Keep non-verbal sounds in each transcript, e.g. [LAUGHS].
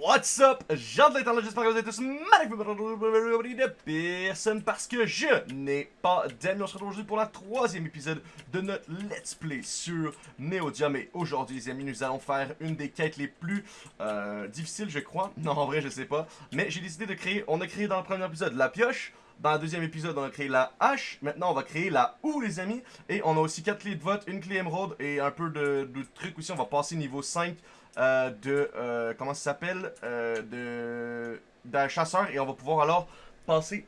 What's up, gens de l'internet, j'espère que vous êtes tous magnifiques de personne parce que je n'ai pas d'amis. On se retrouve aujourd'hui pour la troisième épisode de notre Let's Play sur Neodium. Et aujourd'hui, les amis, nous allons faire une des quêtes les plus euh, difficiles, je crois. Non, en vrai, je sais pas. Mais j'ai décidé de créer, on a créé dans le premier épisode la pioche. Dans le deuxième épisode, on a créé la hache. Maintenant, on va créer la houe, les amis. Et on a aussi quatre clés de vote, une clé émeraude et un peu de, de trucs aussi. On va passer niveau 5 euh, de, euh, comment ça s'appelle, euh, de, d'un chasseur. Et on va pouvoir alors passer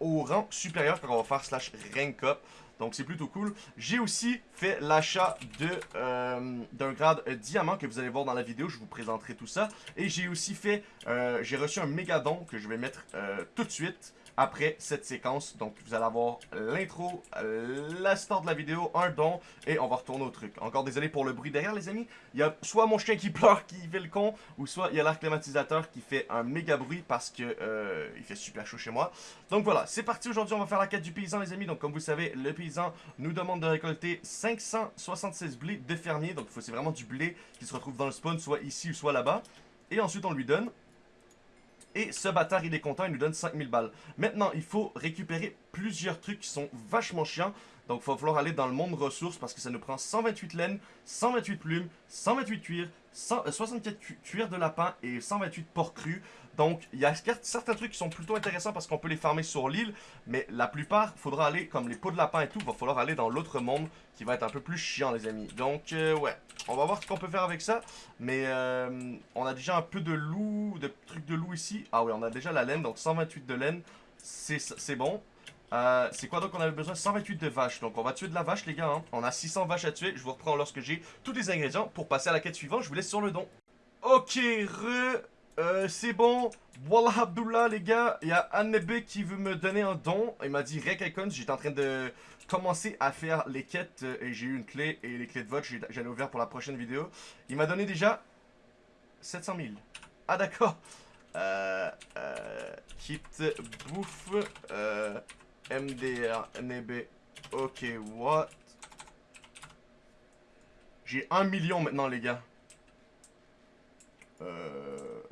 au rang supérieur quand on va faire slash rank up. Donc c'est plutôt cool. J'ai aussi fait l'achat de d'un grade diamant que vous allez voir dans la vidéo. Je vous présenterai tout ça. Et j'ai aussi fait, j'ai reçu un méga don que je vais mettre tout de suite après cette séquence. Donc vous allez avoir l'intro, la de la vidéo, un don et on va retourner au truc. Encore désolé pour le bruit derrière les amis. Il y a soit mon chien qui pleure qui fait le con ou soit il y a l'air climatisateur qui fait un méga bruit parce que euh, il fait super chaud chez moi. Donc voilà, c'est parti aujourd'hui, on va faire la quête du paysan les amis. Donc comme vous savez, le paysan nous demande de récolter 576 blés de fermier. Donc c'est vraiment du blé qui se retrouve dans le spawn, soit ici ou soit là-bas. Et ensuite on lui donne et ce bâtard, il est content, il nous donne 5000 balles. Maintenant, il faut récupérer plusieurs trucs qui sont vachement chiants. Donc, il va falloir aller dans le monde ressources parce que ça nous prend 128 laines, 128 plumes, 128 cuirs, 100, 64 cu- cuirs de lapin et 128 porcs crus. Donc, il y a cer- certains trucs qui sont plutôt intéressants parce qu'on peut les farmer sur l'île. Mais la plupart, faudra aller, comme les pots de lapin et tout, va falloir aller dans l'autre monde qui va être un peu plus chiant, les amis. Donc, euh, ouais, on va voir ce qu'on peut faire avec ça. Mais euh, on a déjà un peu de loup, de trucs de loup ici. Ah oui, on a déjà la laine, donc 128 de laine. C'est bon. Euh, c'est quoi donc on avait besoin 128 de vaches. Donc on va tuer de la vache les gars. hein. On a 600 vaches à tuer. Je vous reprends lorsque j'ai tous les ingrédients pour passer à la quête suivante. Je vous laisse sur le don. Ok, re... euh, c'est bon. Wallah Abdullah les gars. Il y a Annebe qui veut me donner un don. Il m'a dit Rek Icons. J'étais en train de commencer à faire les quêtes euh, et j'ai eu une clé et les clés de vote ai ouvert pour la prochaine vidéo. Il m'a donné déjà 700 000. Ah d'accord. Kit bouffe. MDR, NB. Ok, what? J'ai 1 million maintenant, les gars. Euh...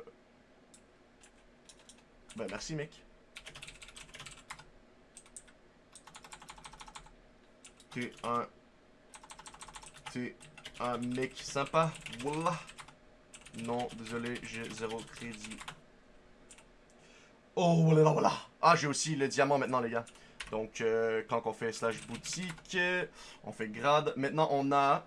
Ben, merci, mec. T'es un... T'es un mec sympa. Wallah. Non, désolé, j'ai zéro crédit. Oh, voilà, voilà. Ah, j'ai aussi le diamant maintenant, les gars. Donc, euh, quand on fait slash boutique, euh, on fait grade. Maintenant, on a...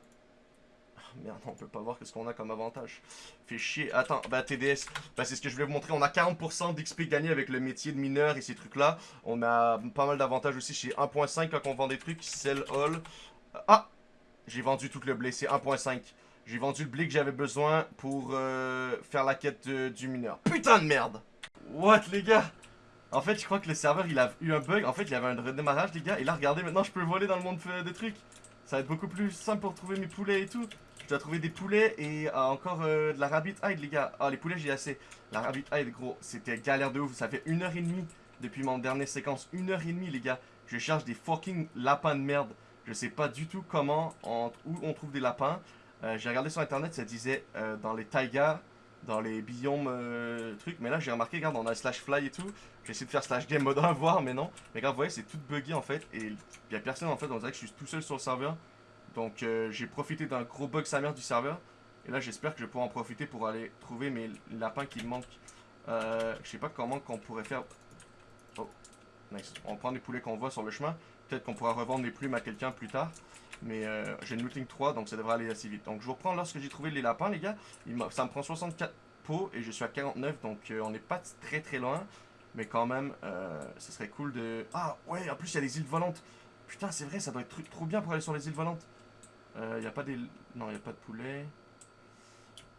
Ah, Merde, on peut pas voir qu'est-ce qu'on a comme avantage. Fait chier. Attends, bah TDS, bah, c'est ce que je voulais vous montrer. On a 40% d'XP gagné avec le métier de mineur et ces trucs-là. On a pas mal d'avantages aussi chez 1.5 quand on vend des trucs. Sell all. Ah! J'ai vendu tout le blé, c'est 1.5. J'ai vendu le blé que j'avais besoin pour euh, faire la quête du mineur. Putain de merde! What, les gars? En fait, je crois que le serveur, il a eu un bug. En fait, il avait un redémarrage, les gars. Et là, regardez, maintenant, je peux voler dans le monde des trucs. Ça va être beaucoup plus simple pour trouver mes poulets et tout. Je dois trouver des poulets et euh, encore euh, de la rabbit hide, les gars. Ah, les poulets, j'ai assez. La rabbit hide, gros, c'était galère de ouf. Ça fait une heure et demie depuis mon dernière séquence. Une heure et demie, les gars. Je cherche des fucking lapins de merde. Je sais pas du tout comment, on- où on trouve des lapins. Euh, j'ai regardé sur internet, ça disait dans les taïgas, dans les biomes trucs. Mais là, j'ai remarqué, regarde, on a slash fly et tout. J'ai essayé de faire slash game mode [LAUGHS] 1, voir, mais non. Mais regarde, vous voyez, c'est tout bugué en fait. Et il y a personne en fait, on dirait que je suis tout seul sur le serveur. Donc euh, j'ai profité d'un gros bug sa mère du serveur. Et là, j'espère que je pouvoir en profiter pour aller trouver mes lapins qui me manquent. Euh, je sais pas comment qu'on pourrait faire. Oh, nice. On prend des poulets qu'on voit sur le chemin. Peut-être qu'on pourra revendre les plumes à quelqu'un plus tard. Mais euh, j'ai une looting 3, donc ça devrait aller assez vite. Donc je vous reprends lorsque j'ai trouvé les lapins, les gars. Ça me prend 64 pots et je suis à 49, donc euh, on n'est pas très très loin. Mais quand même, euh, ce serait cool de... Ah ouais, en plus il y a les îles volantes. Putain, c'est vrai, ça doit être tr- trop bien pour aller sur les îles volantes. Il n'y a pas des... Non, il n'y a pas de poulet.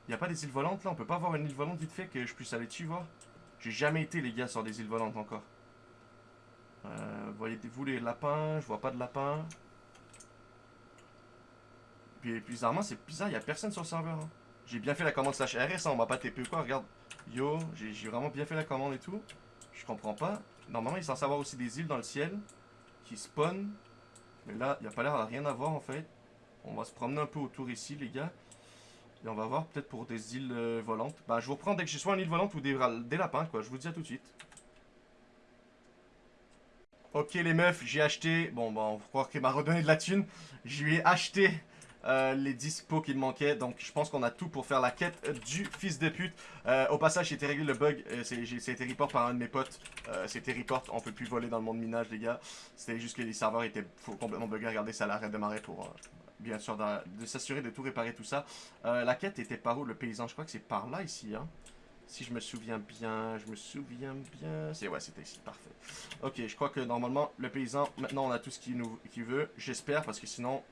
Il n'y a pas des îles volantes là, on peut pas avoir une île volante vite fait que je puisse aller dessus voir? J'ai jamais été les gars sur des îles volantes encore. Euh, Voyez-vous les lapins? Je vois pas de lapins. Puis bizarrement, c'est bizarre, il y a personne sur le serveur. hein. J'ai bien fait la commande slash RS, hein, on m'a pas TP quoi, regarde. Yo, j'ai vraiment bien fait la commande et tout. Je comprends pas. Normalement, il est censé avoir aussi des îles dans le ciel qui spawn. Mais là, il n'y a pas l'air de rien avoir en fait. On va se promener un peu autour ici, les gars. Et on va voir peut-être pour des îles euh, volantes. Bah, je vous reprends dès que j'ai soit une île volante ou des, des lapins, quoi. Je vous dis à tout de suite. Ok, les meufs, j'ai acheté... Bon, bah, on va croire qu'elle m'a redonné de la thune. Je lui ai acheté euh, les 10 pots qu'il manquait. Donc, je pense qu'on a tout pour faire la quête du fils de pute. Euh, au passage, j'ai été réglé le bug. Euh, C'était report par un de mes potes. C'était report. On peut plus voler dans le monde minage, les gars. C'était juste que les serveurs étaient complètement buggés. Regardez, ça l'a redémarré pour... Bien sûr, de s'assurer de tout réparer, tout ça. la quête était par où, le paysan? Je crois que c'est par là, ici, hein. Si je me souviens bien, je me souviens bien... C'est ouais, c'était ici, parfait. Ok, je crois que normalement, le paysan, maintenant on a tout ce qu'il qu veut. J'espère, parce que sinon,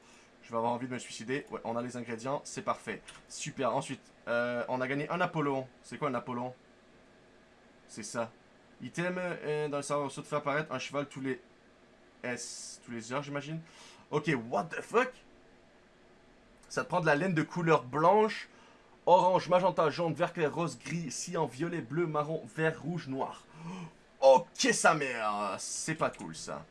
je vais avoir envie de me suicider. Ouais, on a les ingrédients, c'est parfait. Super, ensuite, euh, on a gagné un Apollon. C'est quoi un Apollon C'est ça. Item euh, dans le serveur de faire apparaître un cheval tous les S, tous les heures, j'imagine. Ok, what the fuck? Ça te prend de la laine de couleur blanche, orange, magenta, jaune, vert clair, rose, gris, cyan, violet, bleu, marron, vert, rouge, noir. [GASPS] Ok, sa mère C'est pas cool, ça.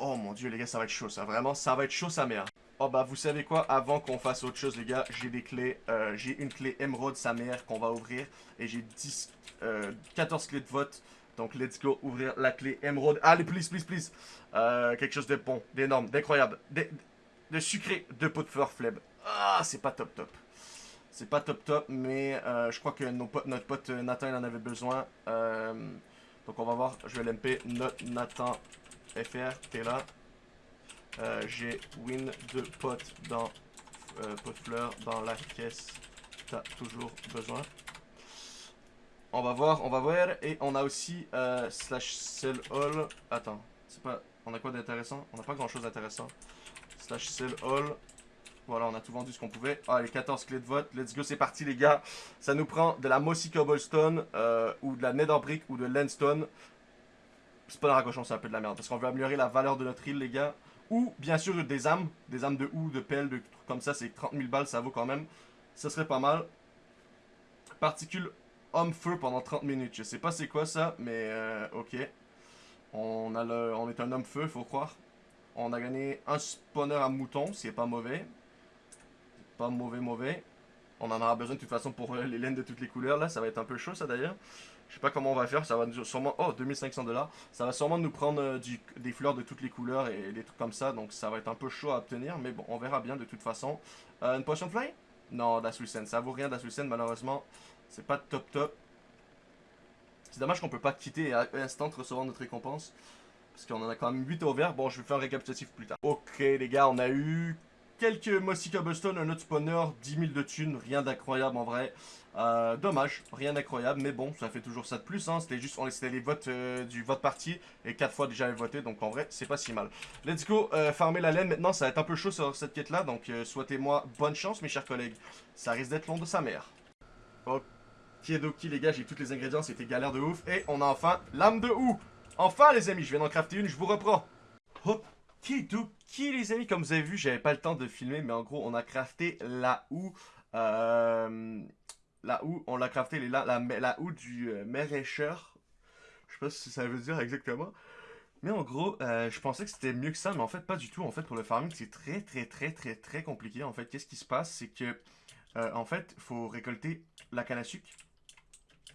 Oh mon dieu les gars ça va être chaud ça. Vraiment ça va être chaud sa mère. Oh bah vous savez quoi? Avant qu'on fasse autre chose les gars J'ai des clés euh, J'ai une clé émeraude sa mère qu'on va ouvrir. Et j'ai 10 14 euh, clés de vote. Donc let's go ouvrir la clé émeraude Allez please please please. Euh, Quelque chose de bon D'énorme D'incroyable De sucré De pot de fleur fleb Ah c'est pas top top. C'est pas top top Mais je crois que notre pote Nathan il en avait besoin Donc on va voir Je vais l'MP Nathan FR, t'es là. Euh, j'ai win de potes dans euh, pot de fleurs dans la caisse. T'as toujours besoin. On va voir, on va voir. Et on a aussi euh, slash sell all. Attends, c'est pas. On a quoi d'intéressant? On n'a pas grand chose d'intéressant. Slash sell all. Voilà, on a tout vendu ce qu'on pouvait. Ah, les 14 clés de vote. Let's go, c'est parti, les gars. Ça nous prend de la Mossy Cobblestone, ou de la Nether Brick, ou de Landstone c'est pas la raccrochon, c'est un peu de la merde. Parce qu'on veut améliorer la valeur de notre île, les gars. Ou, bien sûr, des âmes. Des âmes de ou, de pelle, de trucs comme ça. C'est 30 000 balles, ça vaut quand même. Ça serait pas mal. Particule homme-feu pendant 30 minutes. Je sais pas c'est quoi ça, mais euh, ok. On, a le, on est un homme-feu, faut croire. On a gagné un spawner à mouton, c'est pas mauvais. Pas mauvais, mauvais. On en aura besoin de toute façon pour euh, les laines de toutes les couleurs, là. Ça va être un peu chaud, ça, d'ailleurs. Je sais pas comment on va faire, ça va sûrement... Oh, 2500 dollars. Ça va sûrement nous prendre euh, des fleurs de toutes les couleurs et des trucs comme ça, donc ça va être un peu chaud à obtenir, mais bon, on verra bien de toute façon. Euh, une potion fly? Non, Dasuisen, ça vaut rien Dasuisen, malheureusement. C'est pas top top. C'est dommage qu'on peut pas quitter et instant recevoir notre récompense. Parce qu'on en a quand même 8 au vert. Bon, je vais faire un récapitulatif plus tard. Ok, les gars, on a eu quelques Mossy Cobblestone, un autre spawner, 10 000 de thunes, rien d'incroyable en vrai. Euh, dommage, rien d'incroyable, mais bon, ça fait toujours ça de plus. Hein. C'était juste, on laissait les votes euh, du vote parti et 4 fois déjà voté, donc en vrai, c'est pas si mal. Let's go, euh, farmer la laine. Maintenant, ça va être un peu chaud sur cette quête-là, donc souhaitez-moi bonne chance, mes chers collègues. Ça risque d'être long de sa mère. Ok, doki, les gars, j'ai tous les ingrédients, c'était galère de ouf. Et on a enfin l'âme de ou. Enfin, les amis, je viens d'en crafter une, je vous reprends. Hop, qui les amis, comme vous avez vu, j'avais pas le temps de filmer, mais en gros, on a crafté la houe, euh, la houe, on l'a crafté la, la, la houe du euh, maraîcheur. Je sais pas que ça veut dire exactement. Mais en gros, euh, je pensais que c'était mieux que ça, mais en fait, pas du tout. En fait, pour le farming, c'est très, très, très, très, très compliqué. En fait, qu'est-ce qui se passe? C'est que, en fait, faut récolter la canne à sucre.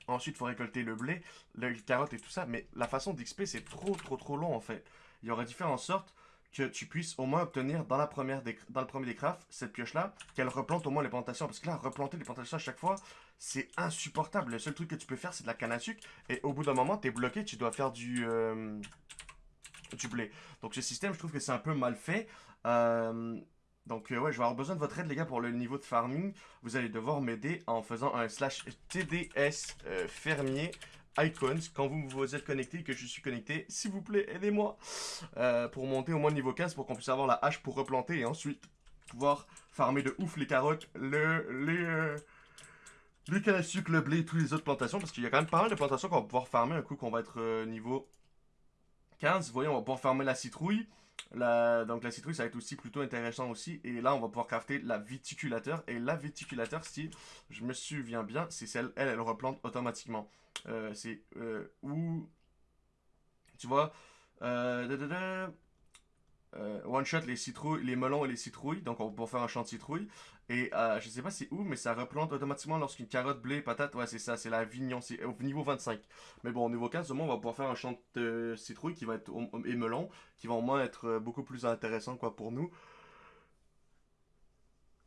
Ensuite, il faut récolter le blé, le carotte et tout ça. Mais la façon d'XP, c'est trop, trop, trop long, en fait. Il aurait dû faire en que tu puisses au moins obtenir dans, la première dans le premier des crafts, cette pioche-là, qu'elle replante au moins les plantations. Parce que là, replanter les plantations à chaque fois, c'est insupportable. Le seul truc que tu peux faire, c'est de la canne à sucre. Et au bout d'un moment, tu es bloqué, tu dois faire du, euh, du blé. Donc ce système, je trouve que c'est un peu mal fait. Euh, donc euh, ouais, je vais avoir besoin de votre aide les gars pour le niveau de farming. Vous allez devoir m'aider en faisant un slash TDS fermier icons quand vous vous êtes connecté et que je suis connecté. S'il vous plaît, aidez-moi euh, pour monter au moins niveau 15 pour qu'on puisse avoir la hache pour replanter et ensuite pouvoir farmer de ouf les carottes, le, les, euh, les à sucre, le blé, toutes les autres plantations parce qu'il y a quand même pas mal de plantations qu'on va pouvoir farmer un coup qu'on va être euh, niveau 15. Vous voyez, on va pouvoir farmer la citrouille. La, donc la citrouille, ça va être aussi plutôt intéressant aussi. Et là, on va pouvoir crafter la viticulateur. Et la viticulateur, si je me souviens bien, c'est celle, elle, elle replante automatiquement. Euh, c'est euh, où... Tu vois... Euh, euh, one shot les citrouilles, les melons et les citrouilles. Donc on va pouvoir faire un champ de citrouilles. Et euh, je sais pas c'est où, mais ça replante automatiquement lorsqu'une carotte, blé, patate, ouais c'est ça, c'est la vignon, c'est au niveau 25. Mais bon, au niveau 15, on va pouvoir faire un champ de citrouilles qui va être, et melons, qui vont au moins être euh, beaucoup plus intéressant quoi pour nous.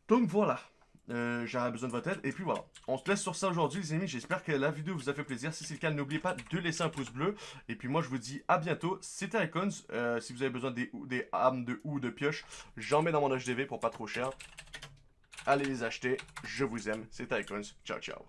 Donc voilà. Euh, besoin de votre aide. Et puis voilà. On se laisse sur ça aujourd'hui, les amis. J'espère que la vidéo vous a fait plaisir. Si c'est le cas, n'oubliez pas de laisser un pouce bleu. Et puis moi, je vous dis à bientôt. C'était Icons. Euh, si vous avez besoin des, des armes de ou de pioche, j'en mets dans mon HDV pour pas trop cher. Allez les acheter. Je vous aime. C'était Icons. Ciao, ciao.